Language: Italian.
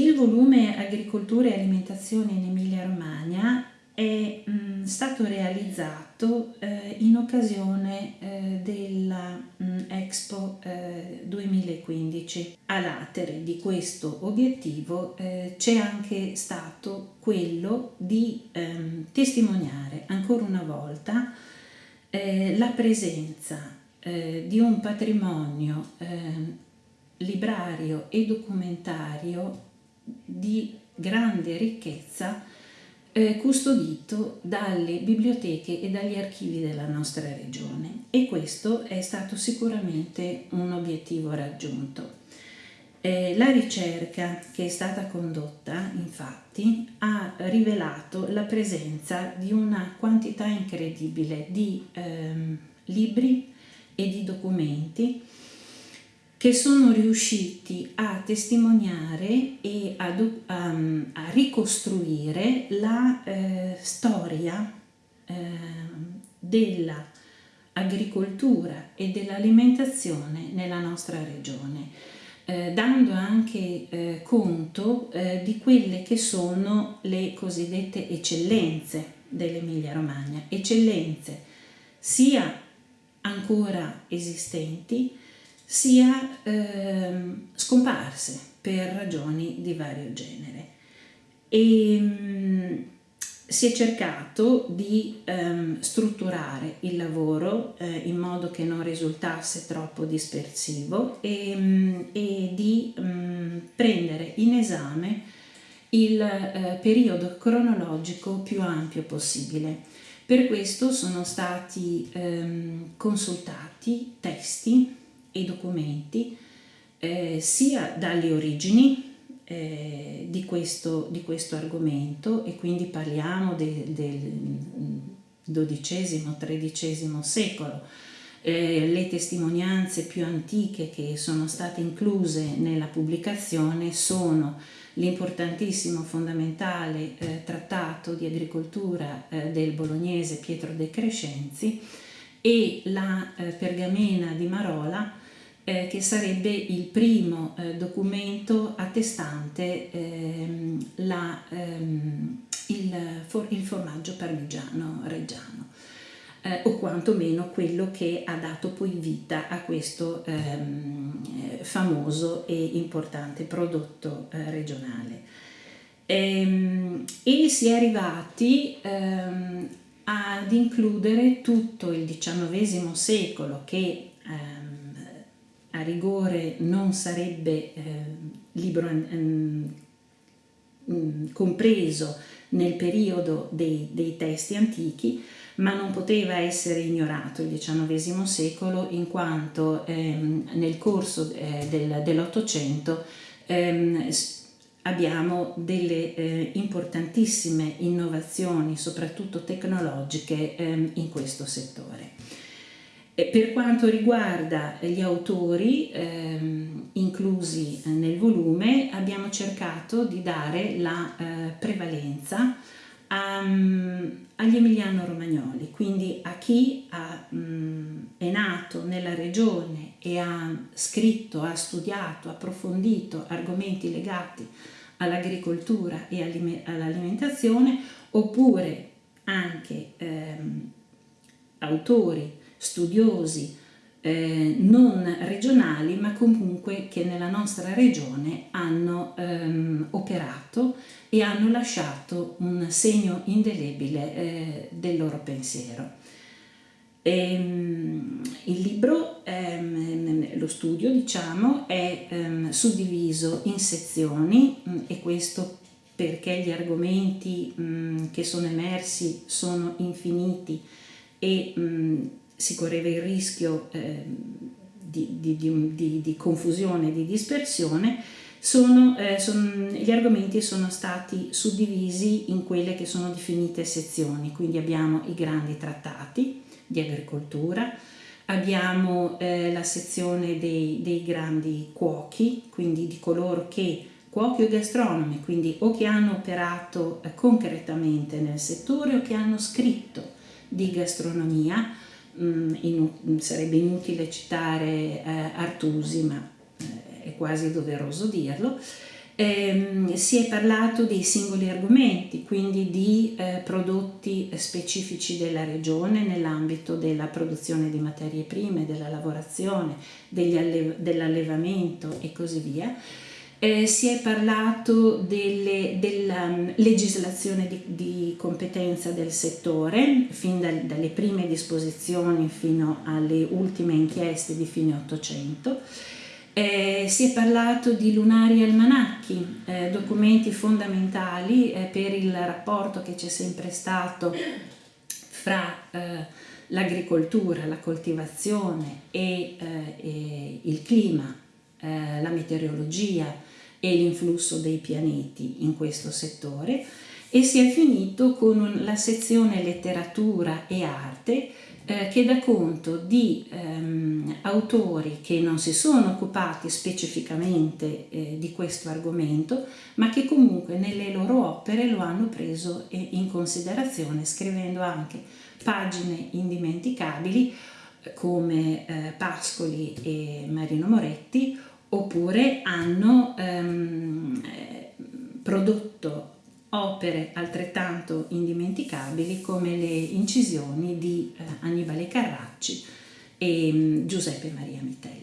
Il volume Agricoltura e Alimentazione in Emilia-Romagna è mh, stato realizzato eh, in occasione eh, della mh, Expo eh, 2015. A latere di questo obiettivo eh, c'è anche stato quello di ehm, testimoniare ancora una volta eh, la presenza eh, di un patrimonio ehm, librario e documentario di grande ricchezza eh, custodito dalle biblioteche e dagli archivi della nostra regione e questo è stato sicuramente un obiettivo raggiunto. Eh, la ricerca che è stata condotta infatti ha rivelato la presenza di una quantità incredibile di ehm, libri e di documenti che sono riusciti a testimoniare e a, a, a ricostruire la eh, storia eh, dell'agricoltura e dell'alimentazione nella nostra regione, eh, dando anche eh, conto eh, di quelle che sono le cosiddette eccellenze dell'Emilia Romagna, eccellenze sia ancora esistenti, sia ehm, scomparse per ragioni di vario genere. E, mh, mm, si è cercato di ehm, strutturare il lavoro eh, in modo che non risultasse troppo dispersivo e, mh, mm, e di mh, mm, prendere in esame il eh, periodo cronologico più ampio possibile. Per questo sono stati ehm, consultati testi e documenti eh, sia dalle origini eh, di, questo, di, questo, argomento e quindi parliamo de, del XII-XIII secolo. Eh, le testimonianze più antiche che sono state incluse nella pubblicazione sono l'importantissimo fondamentale eh, trattato di agricoltura eh, del bolognese Pietro De Crescenzi e la eh, pergamena di Marola eh, che sarebbe il primo eh, documento attestante ehm, la, ehm, il, for, il, formaggio parmigiano reggiano. Eh, o quantomeno quello che ha dato poi vita a questo ehm, famoso e importante prodotto eh, regionale. Ehm, e si è arrivati ehm, ad includere tutto il XIX secolo che ehm, a rigore non sarebbe eh, libro eh, compreso nel periodo dei, dei, testi antichi, ma non poteva essere ignorato il XIX secolo in quanto ehm, nel corso eh, del, dell'Ottocento ehm, abbiamo delle eh, importantissime innovazioni, soprattutto tecnologiche, ehm, in questo settore. Per quanto riguarda gli autori ehm, inclusi nel volume, abbiamo cercato di dare la eh, prevalenza a, um, agli emiliano-romagnoli, quindi a chi ha, um, è nato nella regione e ha scritto, ha studiato, approfondito argomenti legati all'agricoltura e all'alimentazione, oppure anche ehm, autori studiosi eh, non regionali ma comunque che nella nostra regione hanno ehm, operato e hanno lasciato un segno indelebile eh, del loro pensiero. Ehm, il libro, ehm, lo studio diciamo, è ehm, suddiviso in sezioni mh, e questo perché gli argomenti mh, che sono emersi sono infiniti e mh, si correva il rischio eh, di, di, di, di, confusione, di dispersione, sono, eh, son, gli argomenti sono stati suddivisi in quelle che sono definite sezioni, quindi abbiamo i grandi trattati di agricoltura, abbiamo eh, la sezione dei, dei grandi cuochi, quindi di coloro che cuochi o gastronomi, quindi o che hanno operato eh, concretamente nel settore o che hanno scritto di gastronomia, sarebbe inutile citare eh, Artusi, ma eh, è quasi doveroso dirlo, Eh, si è parlato dei singoli argomenti, quindi di eh, prodotti specifici della regione nell'ambito della produzione di materie prime, della lavorazione, alle dell'allevamento e così via. Eh, si è parlato delle, della um, legislazione di, di, competenza del settore, fin dal, dalle prime disposizioni fino alle ultime inchieste di fine Ottocento. Eh, si è parlato di lunari almanacchi, eh, documenti fondamentali eh, per il rapporto che c'è sempre stato fra eh, l'agricoltura, la coltivazione e, eh, e il clima, la meteorologia, e l'influsso dei pianeti in questo settore e si è finito con la sezione letteratura e arte eh, che dà conto di ehm, autori che non si sono occupati specificamente eh, di questo argomento ma che comunque nelle loro opere lo hanno preso in considerazione scrivendo anche pagine indimenticabili eh, come eh, Pascoli e Marino Moretti oppure hanno ehm, prodotto opere altrettanto indimenticabili come le incisioni di eh, Annibale Carracci e mm, Giuseppe Maria Mitelli.